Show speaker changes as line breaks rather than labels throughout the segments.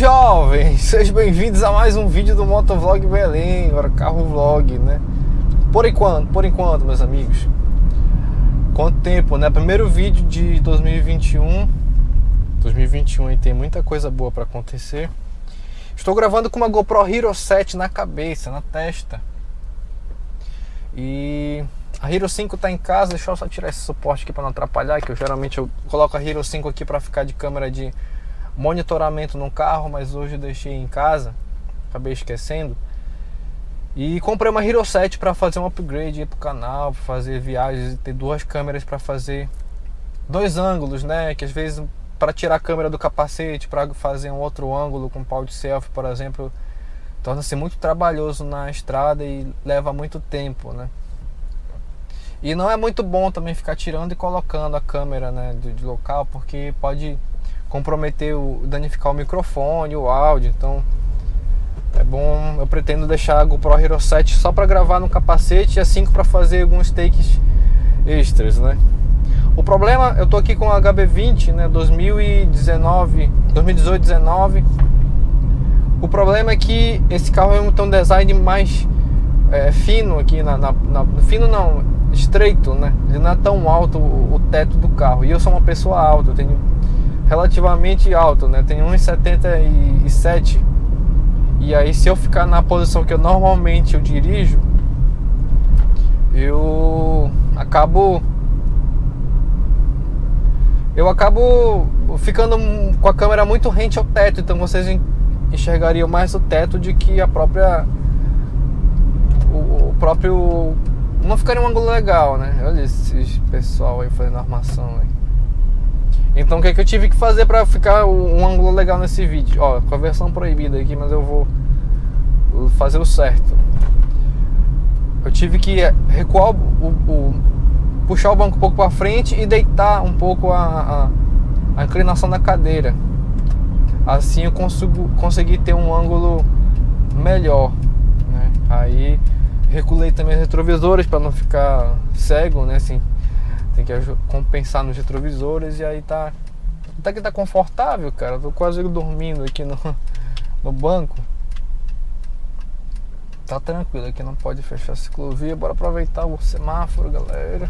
Jovens, sejam bem-vindos a mais um vídeo do Motovlog Belém, agora carro vlog, né? Por enquanto, por enquanto, meus amigos. Quanto tempo, né? Primeiro vídeo de 2021. 2021 e tem muita coisa boa para acontecer. Estou gravando com uma GoPro Hero 7 na cabeça, na testa. E a Hero 5 tá em casa, deixa eu só tirar esse suporte aqui para não atrapalhar, que eu geralmente eu coloco a Hero 5 aqui para ficar de câmera de monitoramento no carro, mas hoje eu deixei em casa, acabei esquecendo. E comprei uma Hero 7 para fazer um upgrade para o canal, para fazer viagens ter duas câmeras para fazer dois ângulos, né? Que às vezes para tirar a câmera do capacete, para fazer um outro ângulo com pau de selfie, por exemplo, torna-se muito trabalhoso na estrada e leva muito tempo, né? E não é muito bom também ficar tirando e colocando a câmera né, de local, porque pode comprometer, o, danificar o microfone, o áudio. Então é bom, eu pretendo deixar a GoPro Hero 7 só para gravar no capacete e a 5 para fazer alguns takes extras, né? O problema, eu tô aqui com a HB20, né, 2019, 2018, 19. O problema é que esse carro tem um design mais é, fino aqui na, na, na, fino não, estreito, né? Ele não é tão alto o, o teto do carro. E eu sou uma pessoa alta, eu tenho relativamente alto, né? Tem 1,77 e aí se eu ficar na posição que eu normalmente eu dirijo, eu acabo eu acabo ficando com a câmera muito rente ao teto, então vocês enxergariam mais o teto de que a própria o, o próprio não ficaria um ângulo legal, né? Olha esse pessoal aí fazendo armação aí. Então o que, é que eu tive que fazer para ficar um ângulo legal nesse vídeo? Ó, com a versão proibida aqui, mas eu vou fazer o certo. Eu tive que recuar o, o puxar o banco um pouco para frente e deitar um pouco a, a, a, inclinação da cadeira. Assim eu consigo conseguir ter um ângulo melhor. Né? Aí reculei também os retrovisores para não ficar cego, né? Assim, tem que compensar nos retrovisores e aí tá. Até que tá confortável, cara. Tô quase dormindo aqui no, no banco. Tá tranquilo, aqui não pode fechar a ciclovia. Bora aproveitar o semáforo, galera.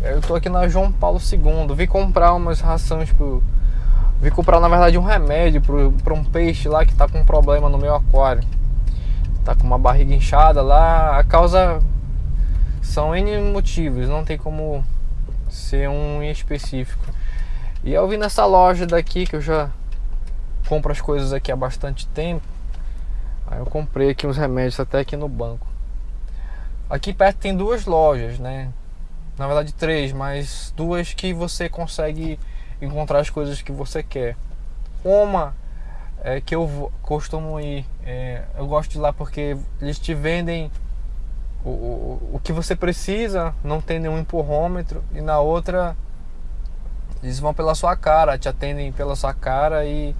Eu tô aqui na João Paulo II. Vi comprar umas rações pro. Vi comprar na verdade um remédio pro, pra um peixe lá que tá com um problema no meu aquário. Tá com uma barriga inchada lá. A causa são N motivos, não tem como ser um em específico. E eu vi nessa loja daqui que eu já compro as coisas aqui há bastante tempo. Aí eu comprei aqui uns remédios até aqui no banco. Aqui perto tem duas lojas, né? Na verdade três, mas duas que você consegue encontrar as coisas que você quer. Uma é que eu costumo ir, é, eu gosto de lá porque eles te vendem o, o, o que você precisa, não tem nenhum empurrômetro, e na outra eles vão pela sua cara, te atendem pela sua cara e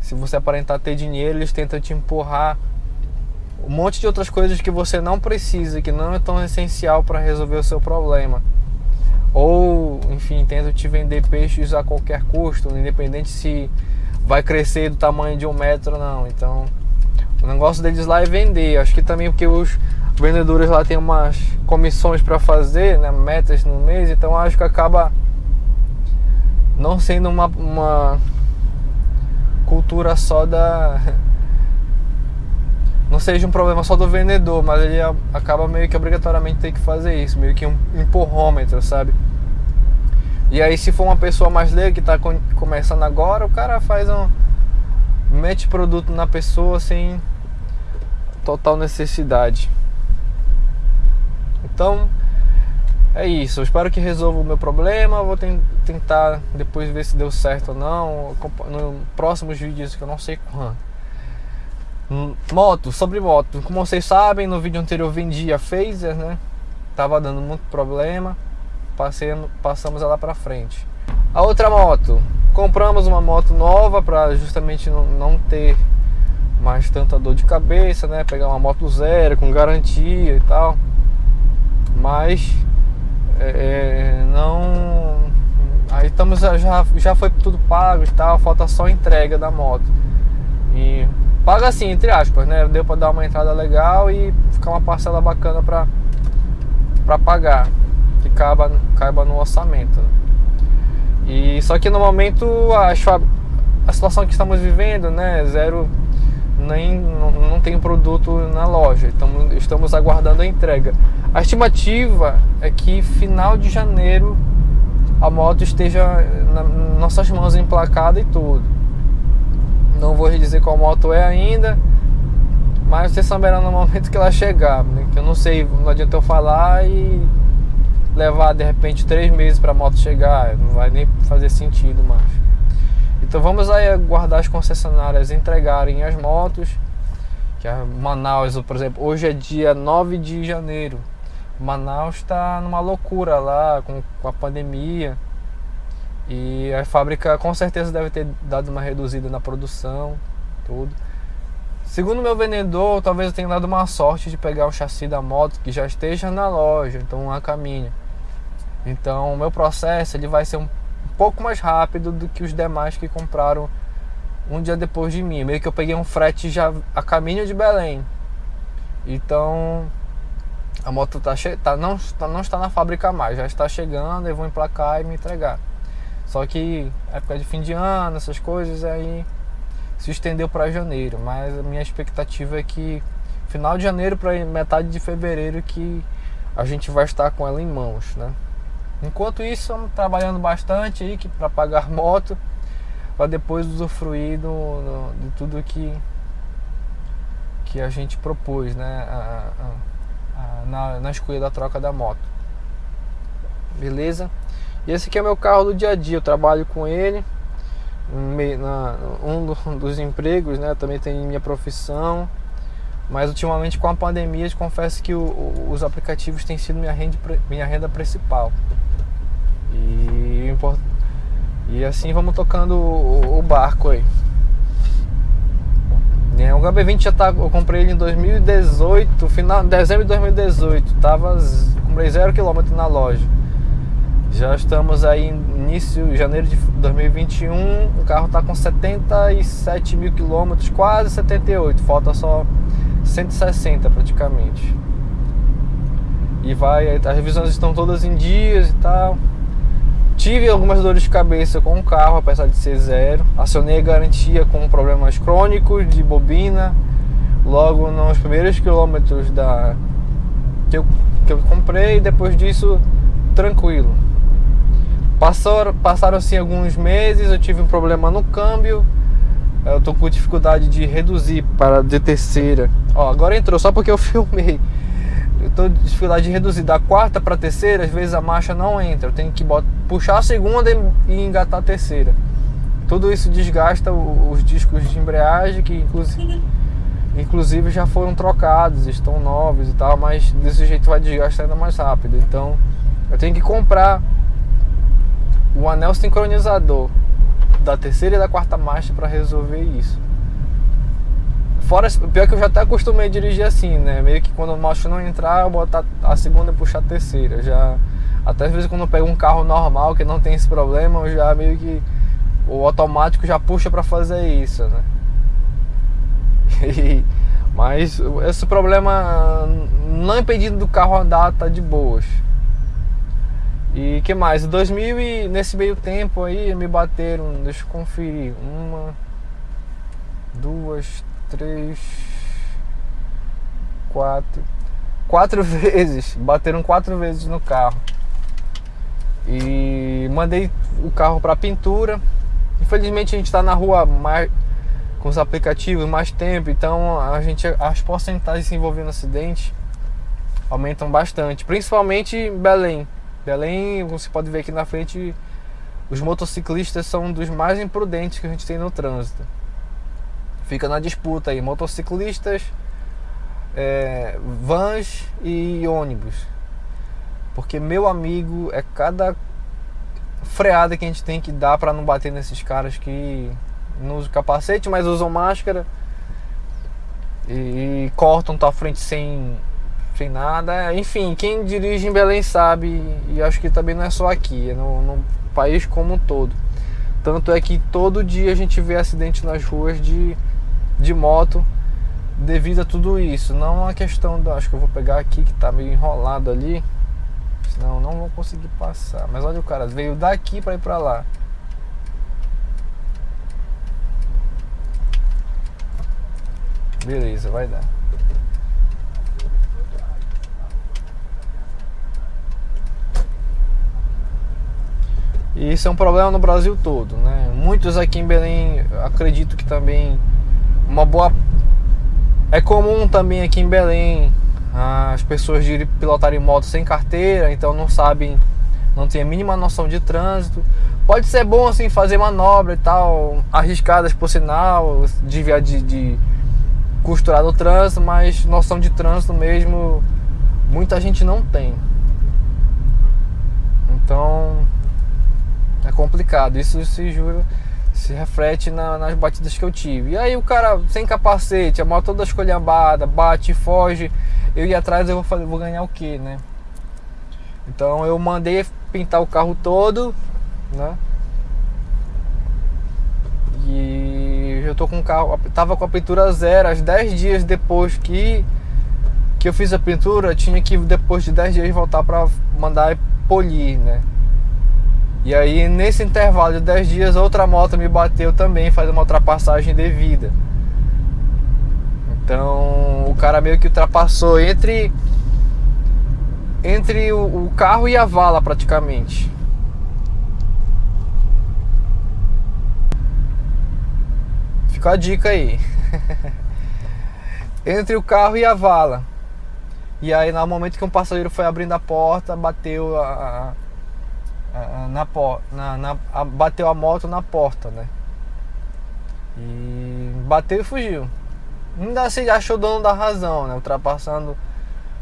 se você aparentar ter dinheiro, eles tentam te empurrar um monte de outras coisas que você não precisa, que não é tão essencial para resolver o seu problema. Ou, enfim, tentam te vender peixes a qualquer custo, independente se vai crescer do tamanho de um metro ou não. Então, o negócio deles lá é vender. Acho que também porque os vendedores lá têm umas comissões para fazer, né, metas no mês, então acho que acaba não sendo uma, uma cultura só da não seja um problema só do vendedor, mas ele acaba meio que obrigatoriamente ter que fazer isso, meio que um empurrômetro, sabe? E aí se for uma pessoa mais leiga que está começando agora, o cara faz um mete produto na pessoa sem total necessidade. Então, é isso. Eu espero que resolva o meu problema. vou tentar depois ver se deu certo ou não. No próximos vídeos que eu não sei quando. Hum, moto, sobre moto. Como vocês sabem, no vídeo anterior eu vendi a Phaser, né? Tava dando muito problema. Passei, passamos ela para frente. A outra moto, compramos uma moto nova para justamente não, não ter mais tanta dor de cabeça, né? Pegar uma moto zero com garantia e tal mas é, é, não aí estamos já já foi tudo pago e tal, falta só a entrega da moto. E paga assim, entre aspas, né? Deu para dar uma entrada legal e ficar uma parcela bacana para para pagar, que caiba, caiba no orçamento. Né? E só que no momento a, a situação que estamos vivendo, né, zero nem não, não tem produto na loja, então estamos aguardando a entrega. A estimativa é que final de janeiro a moto esteja nas nossas mãos emplacada e tudo. Não vou dizer qual moto é ainda, mas vocês saberão no momento que ela chegar. Né? Que eu não sei, não adianta eu falar e levar de repente três meses para a moto chegar, não vai nem fazer sentido mais. Então vamos aí aguardar as concessionárias entregarem as motos. Que a Manaus, por exemplo, hoje é dia 9 de janeiro. Manaus está numa loucura lá com, com a pandemia. E a fábrica com certeza deve ter dado uma reduzida na produção, tudo. Segundo meu vendedor, talvez eu tenha dado uma sorte de pegar o chassi da moto que já esteja na loja, então a caminho. Então, o meu processo ele vai ser um pouco mais rápido do que os demais que compraram um dia depois de mim. Meio que eu peguei um frete já a caminho de Belém. Então, a moto tá, tá, não, tá, não está na fábrica mais, já está chegando, eu vou emplacar e me entregar. Só que época de fim de ano, essas coisas, aí se estendeu para janeiro. Mas a minha expectativa é que final de janeiro para metade de fevereiro que a gente vai estar com ela em mãos, né? Enquanto isso, estamos trabalhando bastante aí para pagar moto, para depois usufruir do, do, de tudo que, que a gente propôs, né? A, a, na, na escolha da troca da moto. Beleza? E esse aqui é meu carro do dia a dia, eu trabalho com ele. Um dos empregos, né? Também tem minha profissão. Mas ultimamente com a pandemia, eu confesso que o, os aplicativos têm sido minha renda, minha renda principal. E, e assim vamos tocando o, o barco aí. É, o HB20 já tá. Eu comprei ele em 2018, final, dezembro de 2018. Tava. Comprei zero quilômetro na loja. Já estamos aí início janeiro de 2021. O carro está com 77 mil quilômetros, quase 78. Falta só 160 praticamente. E vai, as revisões estão todas em dias e tal. Tive algumas dores de cabeça com o carro, apesar de ser zero. Acionei a garantia com problemas crônicos de bobina. Logo nos primeiros quilômetros da que eu, que eu comprei, depois disso tranquilo. Passaram-se alguns meses, eu tive um problema no câmbio. Eu tô com dificuldade de reduzir para de terceira. Ó, agora entrou só porque eu filmei. Eu com dificuldade de reduzir da quarta para terceira, às vezes a marcha não entra. Eu tenho que botar, puxar a segunda e engatar a terceira. Tudo isso desgasta os discos de embreagem que inclusive inclusive já foram trocados, estão novos e tal, mas desse jeito vai desgastar ainda mais rápido. Então, eu tenho que comprar o anel sincronizador da terceira e da quarta marcha para resolver isso. Fora, pior que eu já até acostumei a dirigir assim, né? Meio que quando a marcha não entrar, eu botar a segunda e puxar a terceira. Já até às vezes quando eu pego um carro normal que não tem esse problema, eu já meio que o automático já puxa para fazer isso, né? E, mas esse problema não impedindo do carro andar tá de boas. E que mais? 2000 e nesse meio tempo aí me bateram, deixa eu conferir, uma, duas, três, quatro, quatro vezes, bateram quatro vezes no carro. E mandei o carro para pintura. Infelizmente a gente está na rua mais com os aplicativos mais tempo, então a gente as porcentagens envolvendo acidente aumentam bastante, principalmente em Belém Belém, você pode ver aqui na frente, os motociclistas são um dos mais imprudentes que a gente tem no trânsito. Fica na disputa aí, motociclistas, é, vans e ônibus. Porque, meu amigo, é cada freada que a gente tem que dar para não bater nesses caras que não usam capacete, mas usam máscara e, e cortam tua frente sem sem nada. Enfim, quem dirige em Belém sabe, e acho que também não é só aqui, é no, no país como um todo. Tanto é que todo dia a gente vê acidente nas ruas de, de moto devido a tudo isso. Não uma questão da. Acho que eu vou pegar aqui que tá meio enrolado ali. Senão não vou conseguir passar. Mas olha o cara, veio daqui para ir para lá. Beleza, vai dar. E isso é um problema no Brasil todo, né? Muitos aqui em Belém, acredito que também uma boa é comum também aqui em Belém as pessoas de pilotarem moto sem carteira, então não sabem, não têm a mínima noção de trânsito. Pode ser bom assim fazer manobra e tal, arriscadas por sinal, desviar de, de costurar no trânsito, mas noção de trânsito mesmo muita gente não tem. Então é complicado. Isso se jura, se reflete na, nas batidas que eu tive. E aí o cara sem capacete, a moto toda escolhambada, bate, foge. Eu ia atrás, eu vou, fazer, vou ganhar o que, né? Então eu mandei pintar o carro todo, né? E eu tô com o carro, tava com a pintura zero, às 10 dias depois que que eu fiz a pintura, tinha que depois de 10 dias voltar para mandar polir, né? E aí nesse intervalo de 10 dias outra moto me bateu também, faz uma ultrapassagem devida. Então o cara meio que ultrapassou entre entre o, o carro e a vala praticamente. Fica a dica aí. entre o carro e a vala. E aí no momento que um passageiro foi abrindo a porta, bateu a, na, na, na a, bateu a moto na porta, né? E bateu e fugiu. Ainda se achou dono da razão, né? Ultrapassando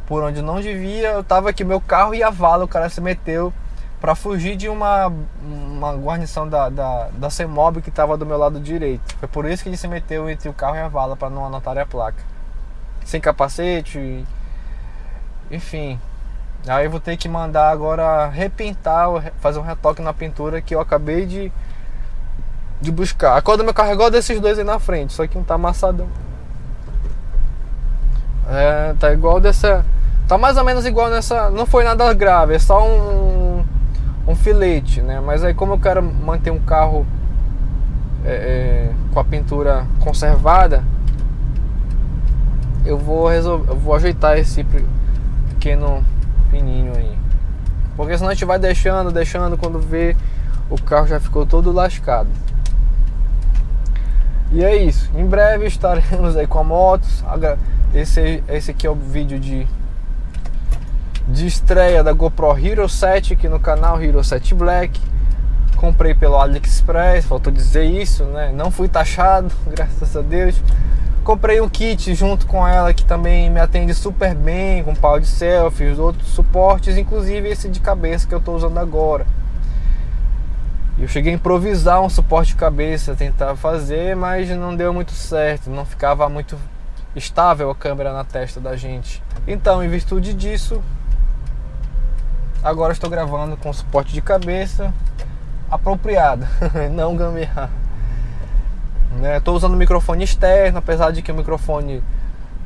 por onde não devia. Eu tava aqui, meu carro e a vala, o cara se meteu para fugir de uma, uma guarnição da, da, da CEMOB que estava do meu lado direito. Foi por isso que ele se meteu entre o carro e a vala para não anotar a placa. Sem capacete, enfim, Aí eu vou ter que mandar agora repintar, fazer um retoque na pintura que eu acabei de, de buscar. A cor do meu carro é igual desses dois aí na frente, só que um tá amassadão. É, tá igual dessa. Tá mais ou menos igual nessa. Não foi nada grave, é só um, um filete, né? Mas aí como eu quero manter um carro é, é, com a pintura conservada, eu vou resolver, eu vou ajeitar esse pequeno fininho aí. Porque senão a gente vai deixando, deixando, quando vê o carro já ficou todo lascado. E é isso. Em breve estaremos aí com a moto. Esse, esse aqui é o vídeo de, de estreia da GoPro Hero 7 aqui no canal Hero 7 Black. Comprei pelo AliExpress, faltou dizer isso, né? Não fui taxado, graças a Deus. Comprei um kit junto com ela que também me atende super bem, com pau de selfies, outros suportes, inclusive esse de cabeça que eu estou usando agora. Eu cheguei a improvisar um suporte de cabeça, tentar fazer, mas não deu muito certo, não ficava muito estável a câmera na testa da gente. Então, em virtude disso, agora estou gravando com suporte de cabeça apropriado, não gambiarra. Né? Estou usando o microfone externo, apesar de que o microfone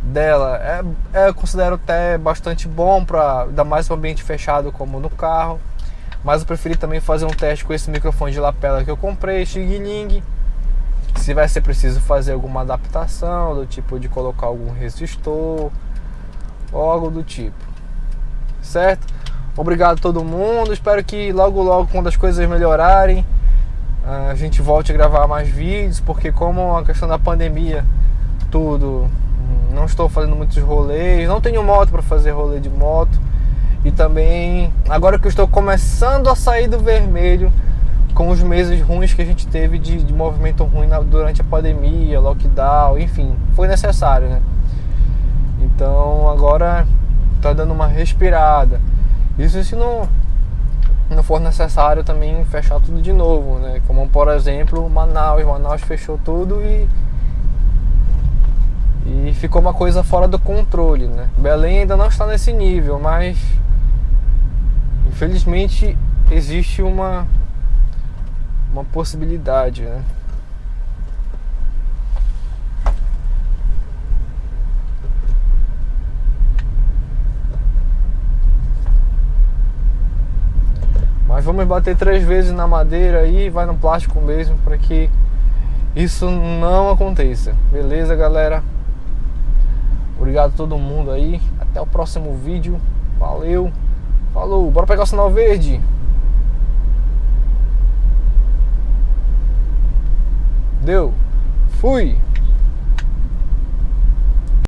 dela é, é eu considero até bastante bom para dar mais um ambiente fechado como no carro. Mas eu preferi também fazer um teste com esse microfone de lapela que eu comprei, Xing. Se vai ser preciso fazer alguma adaptação, do tipo de colocar algum resistor ou algo do tipo. Certo? Obrigado a todo mundo. Espero que logo logo quando as coisas melhorarem a gente volte a gravar mais vídeos, porque como a questão da pandemia, tudo, não estou fazendo muitos rolês, não tenho moto para fazer rolê de moto. E também, agora que eu estou começando a sair do vermelho, com os meses ruins que a gente teve de, de movimento ruim na, durante a pandemia, lockdown, enfim, foi necessário, né? Então agora tá dando uma respirada. Isso se não não for necessário também fechar tudo de novo, né? Como por exemplo Manaus, Manaus fechou tudo e E ficou uma coisa fora do controle, né? Belém ainda não está nesse nível, mas infelizmente existe uma uma possibilidade, né? Mas vamos bater três vezes na madeira aí, vai no plástico mesmo, para que isso não aconteça. Beleza, galera? Obrigado a todo mundo aí. Até o próximo vídeo. Valeu. Falou. Bora pegar o sinal verde. Deu. Fui.